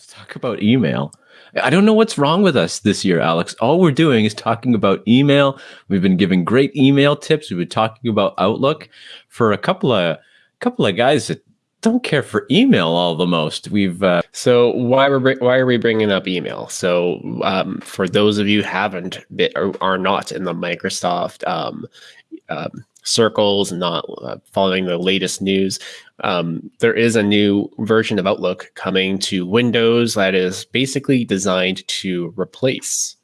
Let's talk about email. I don't know what's wrong with us this year, Alex. All we're doing is talking about email. We've been giving great email tips. We've been talking about Outlook for a couple of couple of guys that don't care for email all the most. We've uh, so why we're why are we bringing up email? So um, for those of you haven't been, or are not in the Microsoft um, um, circles, not uh, following the latest news, um, there is a new version of Outlook coming to Windows that is basically designed to replace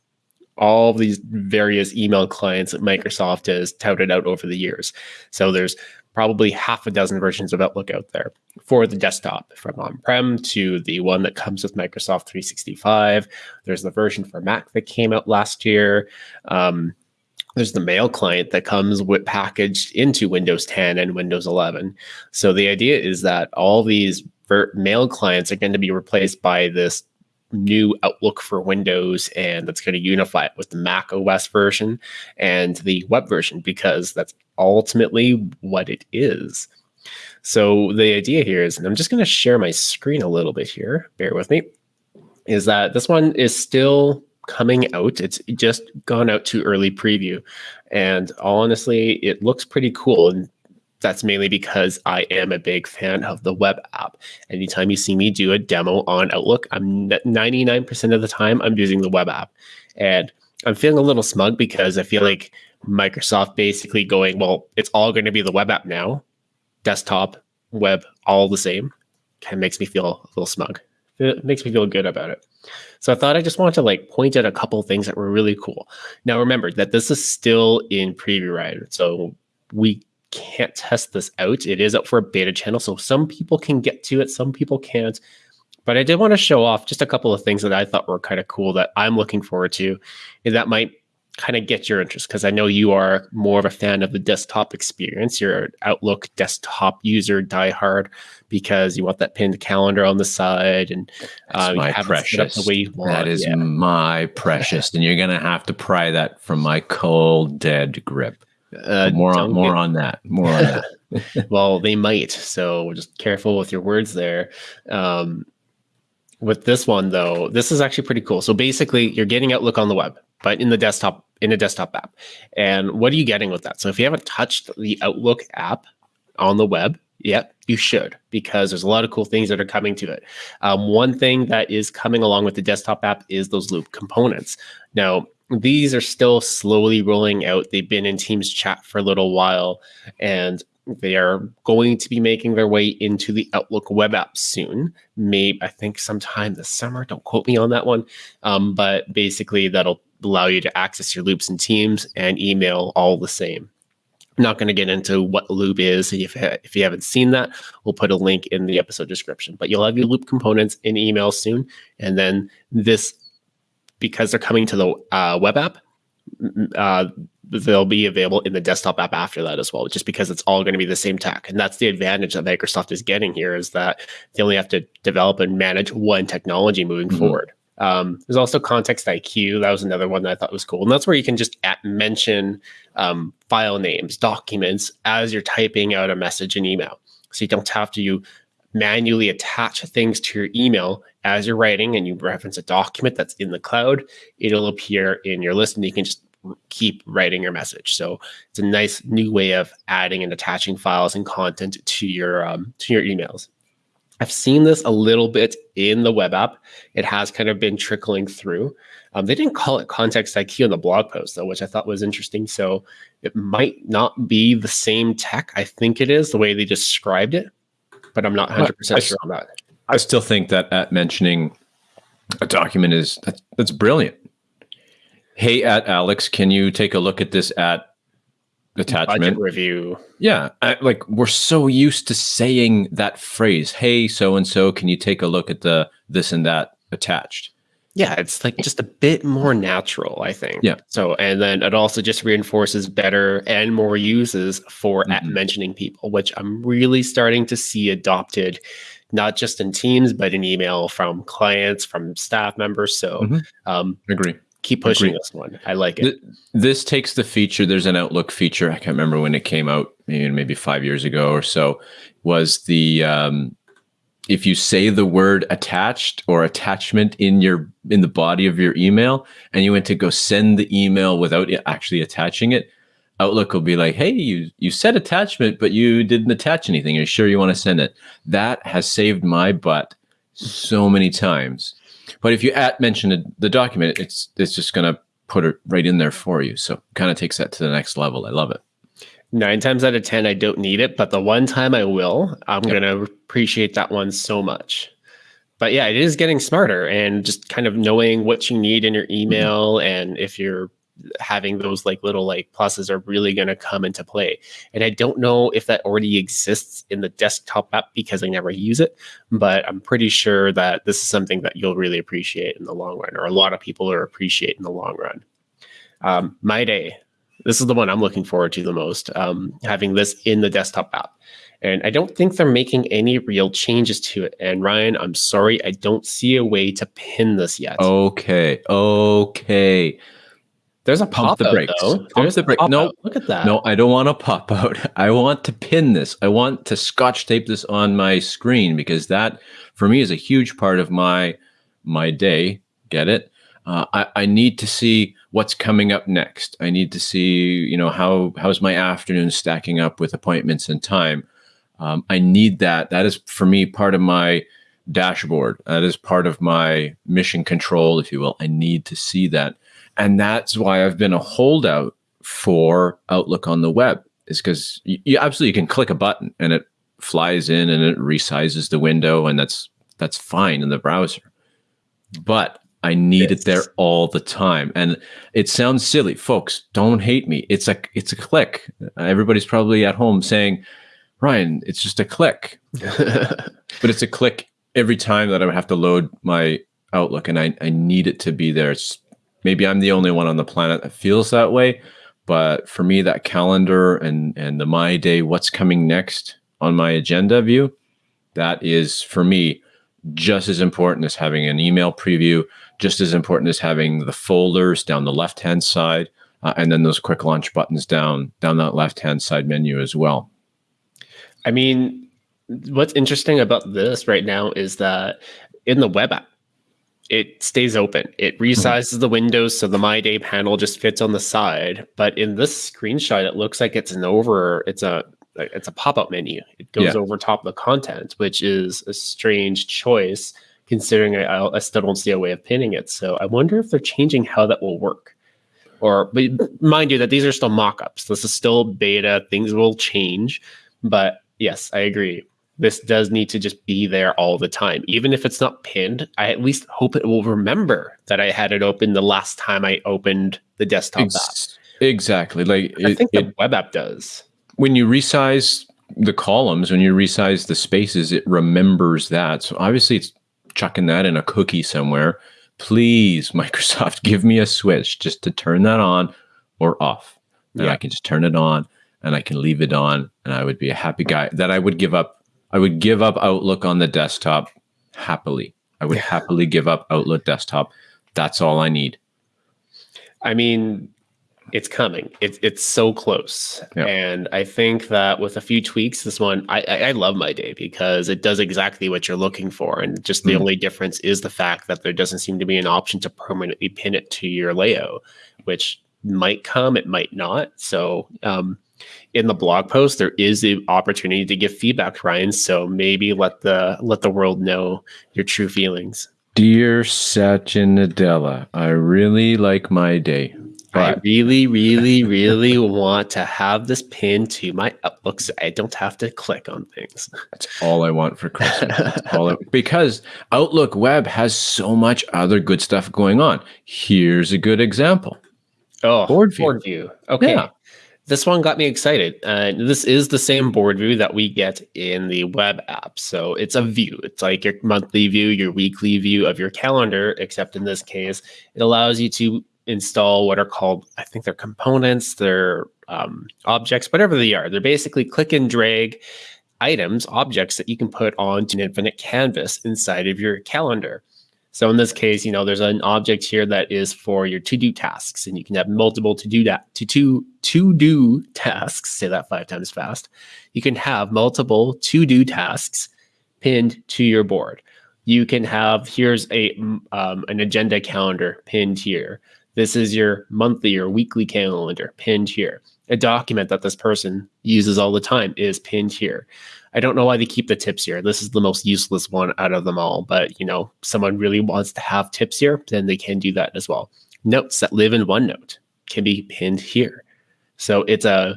all these various email clients that Microsoft has touted out over the years. So there's probably half a dozen versions of Outlook out there for the desktop, from on-prem to the one that comes with Microsoft 365. There's the version for Mac that came out last year. Um, there's the mail client that comes with packaged into Windows 10 and Windows 11. So the idea is that all these mail clients are going to be replaced by this new Outlook for Windows, and that's going to unify it with the Mac OS version and the web version because that's ultimately what it is. So the idea here is, and I'm just going to share my screen a little bit here. Bear with me. Is that this one is still coming out. It's just gone out to early preview. And honestly, it looks pretty cool. And that's mainly because I am a big fan of the web app. Anytime you see me do a demo on Outlook, I'm 99% of the time I'm using the web app. And I'm feeling a little smug because I feel like Microsoft basically going, well, it's all going to be the web app now, desktop, web, all the same. Kind of makes me feel a little smug. It makes me feel good about it. So I thought I just wanted to like point out a couple things that were really cool. Now remember that this is still in preview, right? So we can't test this out. It is up for a beta channel, so some people can get to it, some people can't. But I did want to show off just a couple of things that I thought were kind of cool that I'm looking forward to, and that might kind of get your interest because I know you are more of a fan of the desktop experience. You're an Outlook desktop user, diehard, because you want that pinned calendar on the side and uh, my precious. the way you want. That is yeah. my precious, and you're gonna have to pry that from my cold, dead grip. Uh, more on more get... on that. More on that. well, they might. So just careful with your words there. Um, with this one though, this is actually pretty cool. So basically, you're getting Outlook on the web, but in the desktop in a desktop app. And what are you getting with that? So if you haven't touched the Outlook app on the web yet, you should because there's a lot of cool things that are coming to it. Um, one thing that is coming along with the desktop app is those loop components. Now, these are still slowly rolling out. They've been in Teams chat for a little while, and they are going to be making their way into the Outlook web app soon. Maybe I think sometime this summer. Don't quote me on that one. Um, but basically, that'll allow you to access your loops and teams and email all the same. I'm not going to get into what loop is. If, if you haven't seen that, we'll put a link in the episode description. But you'll have your loop components in email soon. And then this, because they're coming to the uh, web app, uh, they'll be available in the desktop app after that as well, just because it's all going to be the same tech. And that's the advantage that Microsoft is getting here is that they only have to develop and manage one technology moving mm-hmm. forward. Um, there's also Context IQ. That was another one that I thought was cool. And that's where you can just at mention um, file names, documents as you're typing out a message in email. So you don't have to manually attach things to your email as you're writing and you reference a document that's in the cloud. It'll appear in your list and you can just keep writing your message. So it's a nice new way of adding and attaching files and content to your um, to your emails. I've seen this a little bit in the web app. It has kind of been trickling through. Um, they didn't call it context IQ in the blog post though, which I thought was interesting. So it might not be the same tech. I think it is the way they described it, but I'm not 100 percent sure on that. I still think that at mentioning a document is that's, that's brilliant. Hey, at Alex, can you take a look at this at attachment Budget review. Yeah, I, like we're so used to saying that phrase. Hey, so and so, can you take a look at the this and that attached? Yeah, it's like just a bit more natural, I think. Yeah. So, and then it also just reinforces better and more uses for mm-hmm. at mentioning people, which I'm really starting to see adopted, not just in Teams, but in email from clients, from staff members. So, mm-hmm. um, agree keep pushing Agreed. this one. I like it. This takes the feature. There's an Outlook feature. I can't remember when it came out, maybe maybe five years ago or so. Was the um, if you say the word attached or attachment in your in the body of your email and you went to go send the email without actually attaching it outlook will be like hey you you said attachment but you didn't attach anything are you sure you want to send it that has saved my butt so many times but if you at mention the document it's it's just going to put it right in there for you so kind of takes that to the next level i love it nine times out of ten i don't need it but the one time i will i'm yep. going to appreciate that one so much but yeah it is getting smarter and just kind of knowing what you need in your email mm-hmm. and if you're having those like little like pluses are really going to come into play and i don't know if that already exists in the desktop app because i never use it but i'm pretty sure that this is something that you'll really appreciate in the long run or a lot of people are appreciate in the long run um, my day this is the one I'm looking forward to the most, um, having this in the desktop app. And I don't think they're making any real changes to it. And Ryan, I'm sorry, I don't see a way to pin this yet. Okay. Okay. There's a pop the brakes. Though. There's the break. No, look at that. No, I don't want to pop out. I want to pin this. I want to scotch tape this on my screen because that, for me, is a huge part of my my day. Get it? Uh, I, I need to see what's coming up next. I need to see, you know, how how's my afternoon stacking up with appointments and time. Um, I need that. That is for me part of my dashboard. That is part of my mission control, if you will. I need to see that, and that's why I've been a holdout for Outlook on the web. Is because you, you absolutely can click a button and it flies in and it resizes the window, and that's that's fine in the browser. But I need yes. it there all the time. And it sounds silly. Folks, don't hate me. It's a it's a click. Everybody's probably at home saying, Ryan, it's just a click. but it's a click every time that I have to load my Outlook and I, I need it to be there. It's maybe I'm the only one on the planet that feels that way. But for me, that calendar and and the my day, what's coming next on my agenda view, that is for me just as important as having an email preview, just as important as having the folders down the left hand side, uh, and then those quick launch buttons down down that left hand side menu as well. I mean, what's interesting about this right now is that in the web app, it stays open. It resizes mm-hmm. the windows so the My Day panel just fits on the side. But in this screenshot, it looks like it's an over. It's a it's a pop up menu. It goes yeah. over top of the content, which is a strange choice considering I, I still don't see a way of pinning it. So I wonder if they're changing how that will work. Or, but mind you, that these are still mock-ups. This is still beta. Things will change, but yes, I agree. This does need to just be there all the time, even if it's not pinned. I at least hope it will remember that I had it open the last time I opened the desktop Ex- app. Exactly. Like I it, think the it, web app does. When you resize the columns, when you resize the spaces, it remembers that. So obviously, it's chucking that in a cookie somewhere. Please, Microsoft, give me a switch just to turn that on or off. And yeah. I can just turn it on and I can leave it on and I would be a happy guy that I would give up. I would give up Outlook on the desktop happily. I would happily give up Outlook desktop. That's all I need. I mean, it's coming. It's it's so close, and I think that with a few tweaks, this one I, I love my day because it does exactly what you're looking for, and just the mm. only difference is the fact that there doesn't seem to be an option to permanently pin it to your layout, which might come, it might not. So um, in the blog post, there is the opportunity to give feedback, Ryan. So maybe let the let the world know your true feelings. Dear Satya Nadella, I really like my day. But I really, really, really want to have this pinned to my Outlook so I don't have to click on things. That's all I want for Christmas. all I, because Outlook Web has so much other good stuff going on. Here's a good example. Oh, board view. Board view. Okay. Yeah. This one got me excited. Uh, this is the same board view that we get in the web app. So it's a view. It's like your monthly view, your weekly view of your calendar, except in this case, it allows you to install what are called, I think they're components, they're um, objects, whatever they are. They're basically click and drag items, objects that you can put onto an infinite canvas inside of your calendar. So in this case, you know, there's an object here that is for your to-do tasks, and you can have multiple to-do that to to to-do tasks. Say that five times fast. You can have multiple to-do tasks pinned to your board. You can have here's a um, an agenda calendar pinned here. This is your monthly or weekly calendar pinned here. A document that this person uses all the time is pinned here. I don't know why they keep the tips here. This is the most useless one out of them all, but you know, someone really wants to have tips here, then they can do that as well. Notes that live in OneNote can be pinned here. So it's a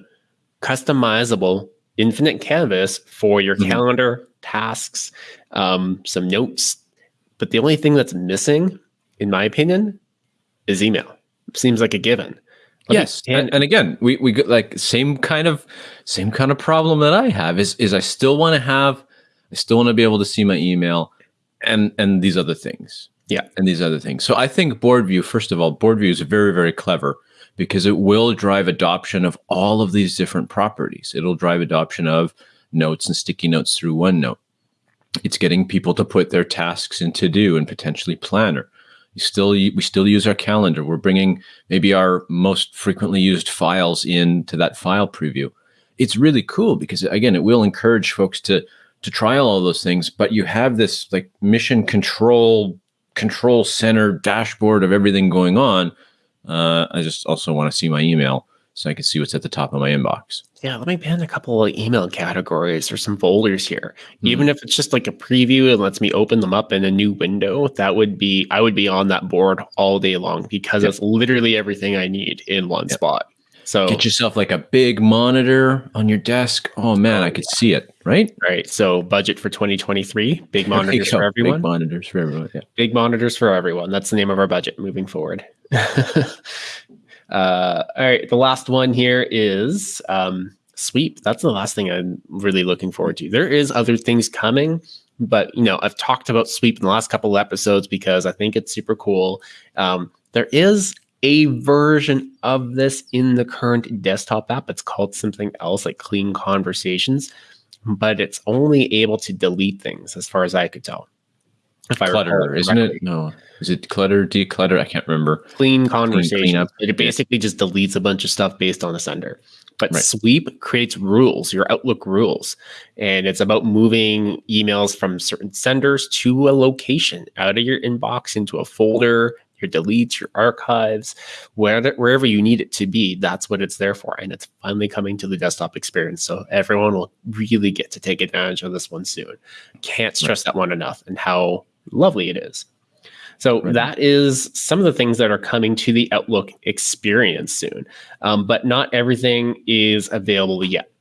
customizable infinite canvas for your mm-hmm. calendar, tasks, um, some notes. But the only thing that's missing, in my opinion, is email. Seems like a given. Yes, and, and, again, we we get like same kind of same kind of problem that I have is is I still want to have, I still want to be able to see my email, and and these other things. Yeah, and these other things. So I think board view, first of all, board view is very very clever because it will drive adoption of all of these different properties. It'll drive adoption of notes and sticky notes through OneNote. It's getting people to put their tasks in to do and potentially planner still we still use our calendar. We're bringing maybe our most frequently used files into that file preview. It's really cool because again, it will encourage folks to to trial all those things. But you have this like mission control control center dashboard of everything going on. Uh, I just also want to see my email so I can see what's at the top of my inbox. Yeah, let me pin a couple of email categories or some folders here. Mm-hmm. Even if it's just like a preview and lets me open them up in a new window, that would be I would be on that board all day long because yep. it's literally everything I need in one yep. spot. So get yourself like a big monitor on your desk. Oh man, I could see it, right? Right. So budget for 2023, big monitors for everyone. Big monitors for everyone. Yeah. Big monitors for everyone. That's the name of our budget moving forward. Uh, all right, the last one here is um, sweep. That's the last thing I'm really looking forward to. There is other things coming, but you know I've talked about sweep in the last couple of episodes because I think it's super cool. Um, there is a version of this in the current desktop app. It's called something else like Clean Conversations, but it's only able to delete things as far as I could tell. If clutter, isn't it? No, is it clutter, declutter? I can't remember. Clean conversation. It basically just deletes a bunch of stuff based on the sender. But right. Sweep creates rules, your Outlook rules, and it's about moving emails from certain senders to a location, out of your inbox into a folder, your deletes, your archives, wherever, wherever you need it to be. That's what it's there for. And it's finally coming to the desktop experience. So everyone will really get to take advantage of this one soon. Can't stress right. that one enough and how lovely it is. So right. that is some of the things that are coming to the Outlook experience soon, um, but not everything is available yet.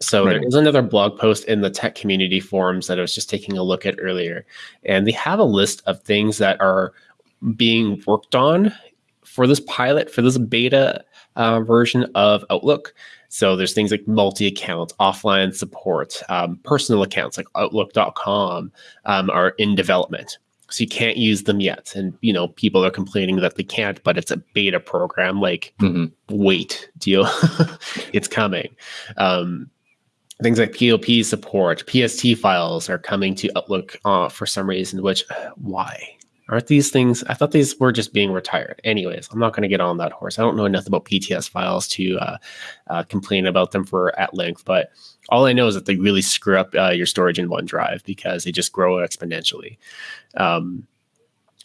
So right. there's another blog post in the tech community forums that I was just taking a look at earlier, and they have a list of things that are being worked on for this pilot for this beta uh, version of Outlook. So there's things like multi-account, offline support, um, personal accounts like Outlook.com um, are in development. So you can't use them yet, and you know people are complaining that they can't, but it's a beta program. Like, mm-hmm. wait, deal, it's coming. Um, things like POP support, PST files are coming to Outlook uh, for some reason. Which, why? Aren't these things? I thought these were just being retired. Anyways, I'm not going to get on that horse. I don't know enough about PTS files to uh, uh, complain about them for at length, but all I know is that they really screw up uh, your storage in OneDrive because they just grow exponentially. Um,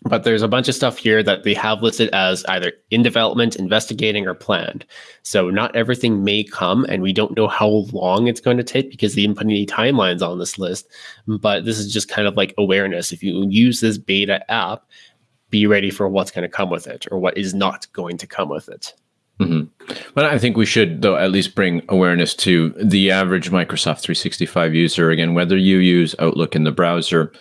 but there's a bunch of stuff here that they have listed as either in development, investigating, or planned. So not everything may come, and we don't know how long it's going to take because they didn't put any timelines on this list. But this is just kind of like awareness. If you use this beta app, be ready for what's going to come with it or what is not going to come with it. Mm-hmm. But I think we should, though, at least bring awareness to the average Microsoft 365 user. Again, whether you use Outlook in the browser,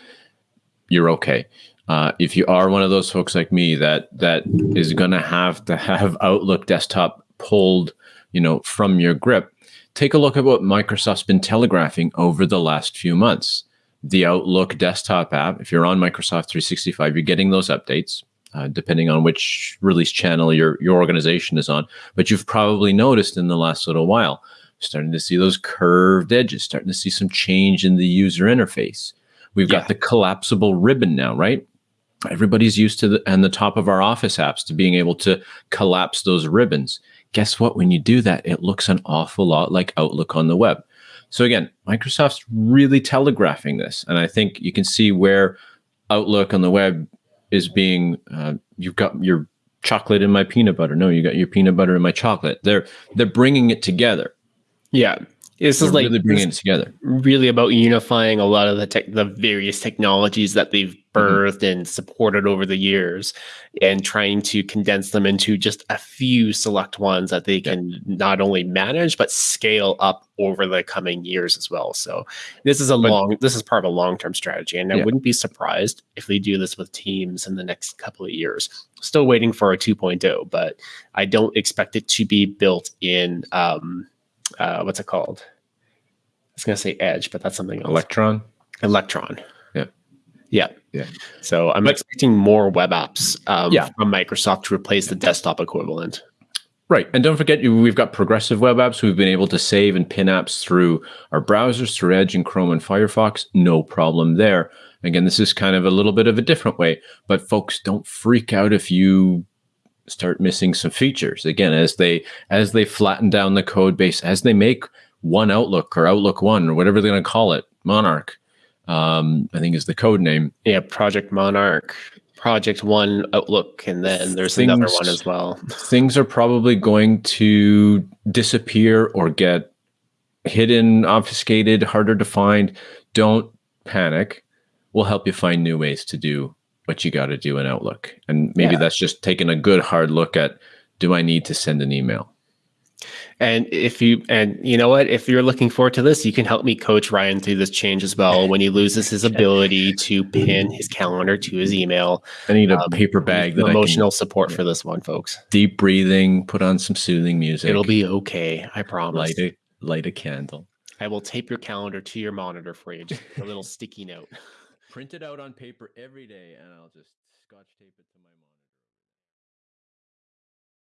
you're okay. Uh, if you are one of those folks like me that that is going to have to have Outlook desktop pulled, you know, from your grip, take a look at what Microsoft's been telegraphing over the last few months. The Outlook desktop app, if you're on Microsoft 365, you're getting those updates. Uh, depending on which release channel your your organization is on, but you've probably noticed in the last little while, starting to see those curved edges, starting to see some change in the user interface. We've yeah. got the collapsible ribbon now, right? Everybody's used to the and the top of our office apps to being able to collapse those ribbons guess what when you do that it looks an awful lot like outlook on the web So again, Microsoft's really telegraphing this, and I think you can see where Outlook on the web is being. Uh, you've got your chocolate in my peanut butter. No, you got your peanut butter in my chocolate. They're they're bringing it together. Yeah, this They're is like really bringing it together. really about unifying a lot of the tech, the various technologies that they've Mm-hmm. and supported over the years, and trying to condense them into just a few select ones that they can not only manage but scale up over the coming years as well. So this is a But- long, this is part of a long term strategy, and I wouldn't be surprised if they do this with teams in the next couple of years. Still waiting for a 2.0, but I don't expect it to be built in. Um, uh, what's it called? I was gonna say Edge, but that's something else. Electron. Electron. Yeah. Yeah. So I'm But- expecting more web apps um, Yeah. from Microsoft to replace the desktop equivalent. Right. And don't forget, we've got progressive web apps. We've been able to save and pin apps through our browsers, through Edge and Chrome and Firefox. No problem there. Again, this is kind of a little bit of a different way, but folks, don't freak out if you start missing some features. Again, as they as they flatten down the code base, as they make one Outlook or Outlook One or whatever they're going to call it, Monarch, um, I think is the code name. Yeah, Project Monarch, Project One Outlook, and then there's another Things- one as well. things are probably going to disappear or get hidden, obfuscated, harder to find. Don't panic. We'll help you find new ways to do what you got to do in Outlook. And maybe Yeah. that's just taking a good hard look at do I need to send an email? And if you and you know what, if you're looking forward to this, you can help me coach Ryan through this change as well. When he loses his ability to pin his calendar to his email, I need a Um, paper bag that emotional support yeah. for this one, folks. deep breathing, put on some soothing music. It'll be okay. I promise. light a light a candle. I will tape your calendar to your monitor for you. Just a little sticky note. Print it out on paper every day and I'll just scotch tape it to my monitor.